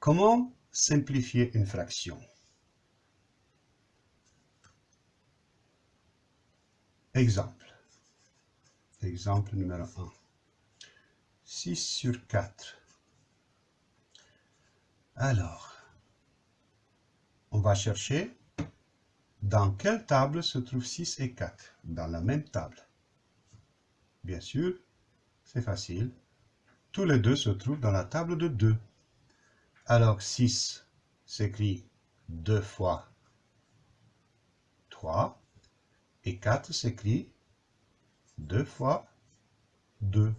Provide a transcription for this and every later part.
Comment simplifier une fraction? Exemple. Exemple numéro 1. 6 sur 4. Alors, on va chercher dans quelle table se trouvent 6 et 4 Dans la même table. Bien sûr, c'est facile. Tous les deux se trouvent dans la table de 2. Alors 6 s'écrit 2 fois 3 et 4 s'écrit 2 fois 2.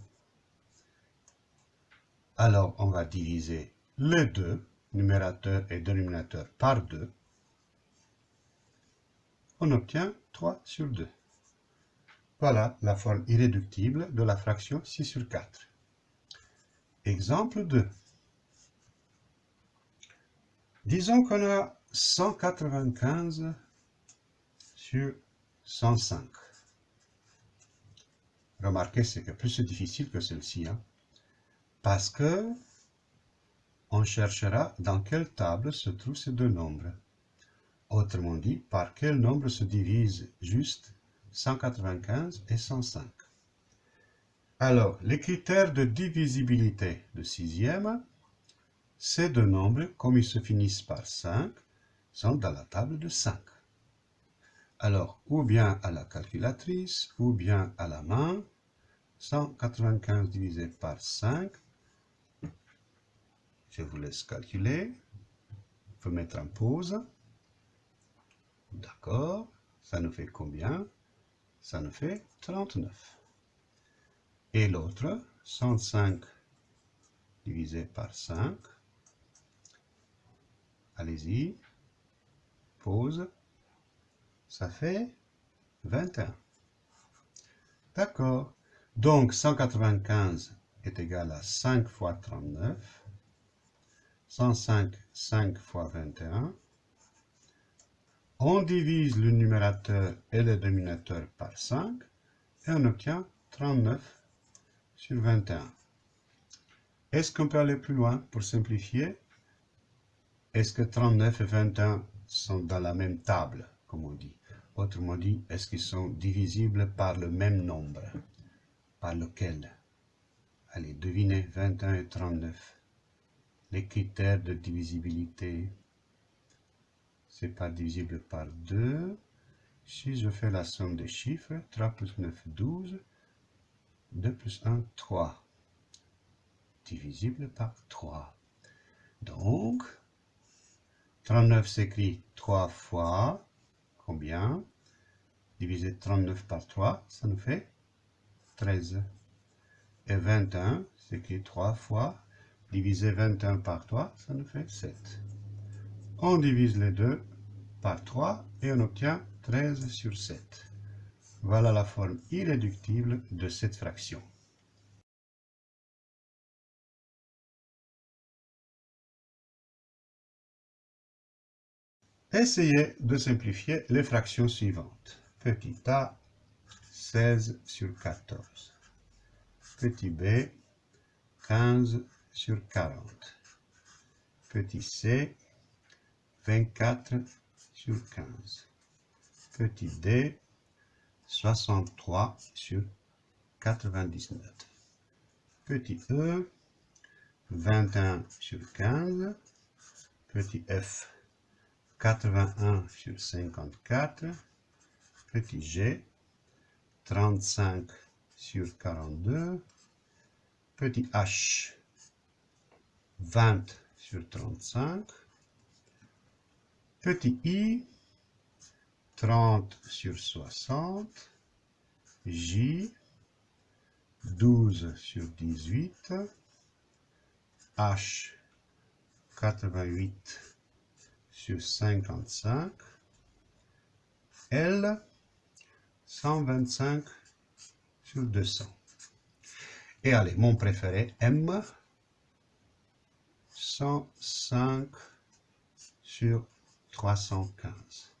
Alors on va diviser les deux, numérateur et dénominateur, par 2. On obtient 3 sur 2. Voilà la forme irréductible de la fraction 6 sur 4. Exemple 2. Disons qu'on a 195 sur 105. Remarquez, c'est plus difficile que celle-ci, hein, parce que on cherchera dans quelle table se trouvent ces deux nombres. Autrement dit, par quel nombre se divise juste 195 et 105. Alors, les critères de divisibilité de sixième, ces deux nombres, comme ils se finissent par 5, sont dans la table de 5. Alors, ou bien à la calculatrice, ou bien à la main, 195 divisé par 5, je vous laisse calculer, il faut mettre en pause, d'accord, ça nous fait combien? Ça nous fait 39. Et l'autre, 105 divisé par 5. Allez-y. Pause. Ça fait 21. D'accord. Donc, 195 est égal à 5 fois 39. 105, 5 fois 21. On divise le numérateur et le dénominateur par 5 et on obtient 39 sur 21. Est-ce qu'on peut aller plus loin pour simplifier? Est-ce que 39 et 21 sont dans la même table, comme on dit? Autrement dit, est-ce qu'ils sont divisibles par le même nombre? Par lequel? Allez, devinez 21 et 39. Les critères de divisibilité c'est pas divisible par 2. Si je fais la somme des chiffres, 3 plus 9, 12. 2 plus 1, 3. Divisible par 3. Donc, 39 s'écrit 3 fois, combien? Diviser 39 par 3, ça nous fait 13. Et 21 s'écrit 3 fois, diviser 21 par 3, ça nous fait 7. On divise les deux par 3 et on obtient 13 sur 7. Voilà la forme irréductible de cette fraction. Essayez de simplifier les fractions suivantes. Petit a, 16 sur 14. Petit b, 15 sur 40. Petit c, 24 sur 15. Petit d, 63 sur 99. Petit e, 21 sur 15. Petit f, 81 sur 54. Petit g, 35 sur 42. Petit h, 20 sur 35. Petit i, 30 sur 60. J, 12 sur 18. H, 88 sur 55. L, 125 sur 200. Et allez, mon préféré, M, 105 sur 315.